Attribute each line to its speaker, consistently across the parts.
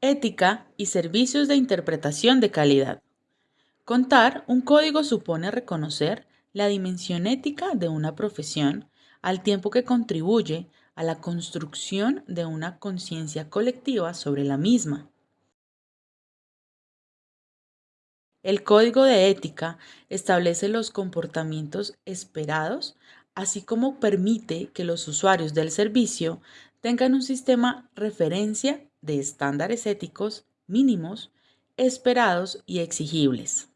Speaker 1: Ética y servicios de interpretación de calidad. Contar un código supone reconocer la dimensión ética de una profesión al tiempo que contribuye a la construcción de una conciencia colectiva sobre la misma. El código de ética establece los comportamientos esperados, así como permite que los usuarios del servicio tengan un sistema referencia de estándares éticos mínimos, esperados y exigibles.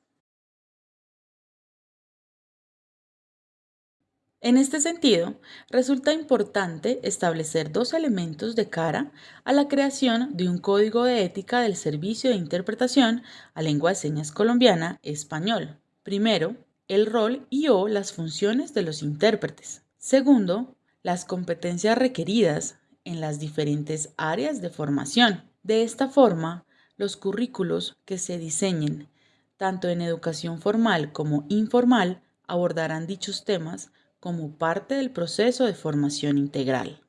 Speaker 1: En este sentido, resulta importante establecer dos elementos de cara a la creación de un código de ética del servicio de interpretación a lengua de señas colombiana español. Primero, el rol y o las funciones de los intérpretes. Segundo, las competencias requeridas en las diferentes áreas de formación. De esta forma, los currículos que se diseñen, tanto en educación formal como informal, abordarán dichos temas como parte del proceso de formación integral.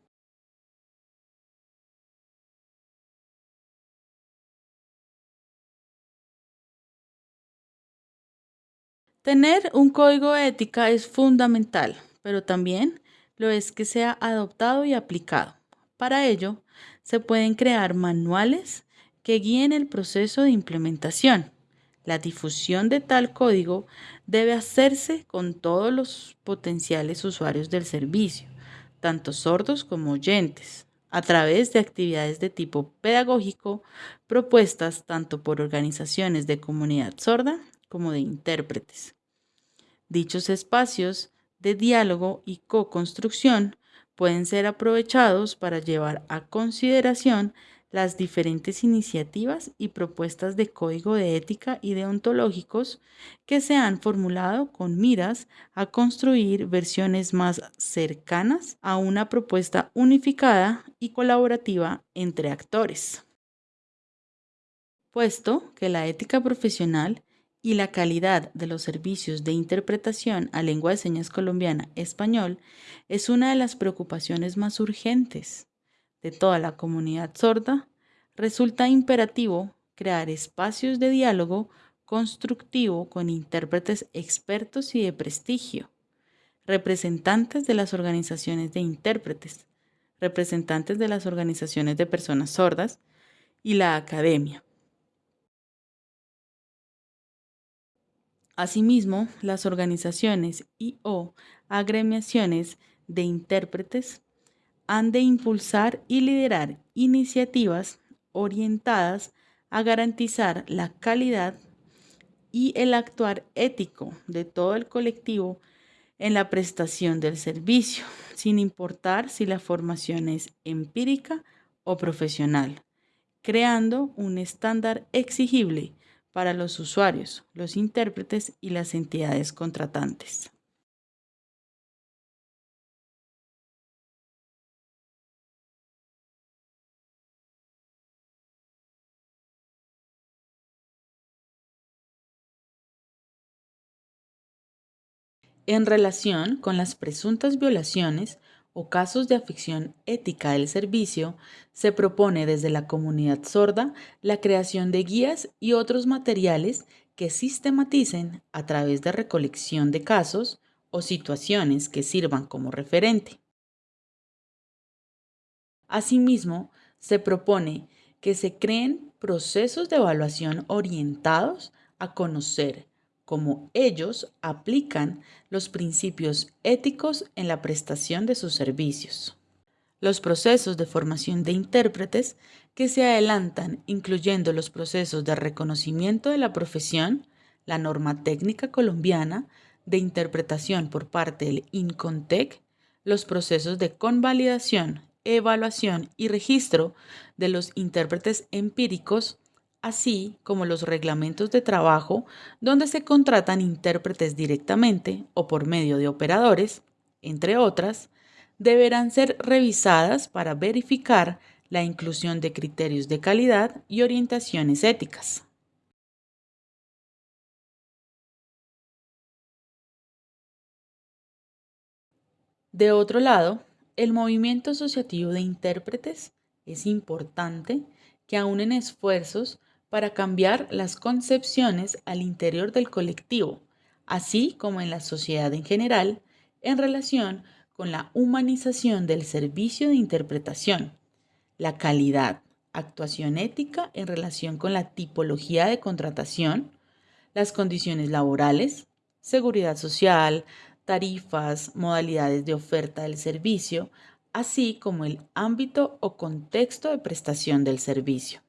Speaker 1: Tener un código de ética es fundamental, pero también lo es que sea adoptado y aplicado. Para ello, se pueden crear manuales que guíen el proceso de implementación. La difusión de tal código debe hacerse con todos los potenciales usuarios del servicio, tanto sordos como oyentes, a través de actividades de tipo pedagógico propuestas tanto por organizaciones de comunidad sorda como de intérpretes. Dichos espacios de diálogo y co-construcción pueden ser aprovechados para llevar a consideración las diferentes iniciativas y propuestas de código de ética y deontológicos que se han formulado con miras a construir versiones más cercanas a una propuesta unificada y colaborativa entre actores. Puesto que la ética profesional y la calidad de los servicios de interpretación a lengua de señas colombiana español es una de las preocupaciones más urgentes de toda la comunidad sorda, resulta imperativo crear espacios de diálogo constructivo con intérpretes expertos y de prestigio, representantes de las organizaciones de intérpretes, representantes de las organizaciones de personas sordas y la academia Asimismo, las organizaciones y o agremiaciones de intérpretes han de impulsar y liderar iniciativas orientadas a garantizar la calidad y el actuar ético de todo el colectivo en la prestación del servicio, sin importar si la formación es empírica o profesional, creando un estándar exigible para los usuarios, los intérpretes y las entidades contratantes. En relación con las presuntas violaciones o casos de afección ética del servicio, se propone desde la comunidad sorda la creación de guías y otros materiales que sistematicen a través de recolección de casos o situaciones que sirvan como referente. Asimismo, se propone que se creen procesos de evaluación orientados a conocer cómo ellos aplican los principios éticos en la prestación de sus servicios. Los procesos de formación de intérpretes que se adelantan, incluyendo los procesos de reconocimiento de la profesión, la norma técnica colombiana de interpretación por parte del INCONTEC, los procesos de convalidación, evaluación y registro de los intérpretes empíricos así como los reglamentos de trabajo donde se contratan intérpretes directamente o por medio de operadores, entre otras, deberán ser revisadas para verificar la inclusión de criterios de calidad y orientaciones éticas. De otro lado, el movimiento asociativo de intérpretes es importante que aúnen esfuerzos para cambiar las concepciones al interior del colectivo, así como en la sociedad en general, en relación con la humanización del servicio de interpretación, la calidad, actuación ética en relación con la tipología de contratación, las condiciones laborales, seguridad social, tarifas, modalidades de oferta del servicio, así como el ámbito o contexto de prestación del servicio.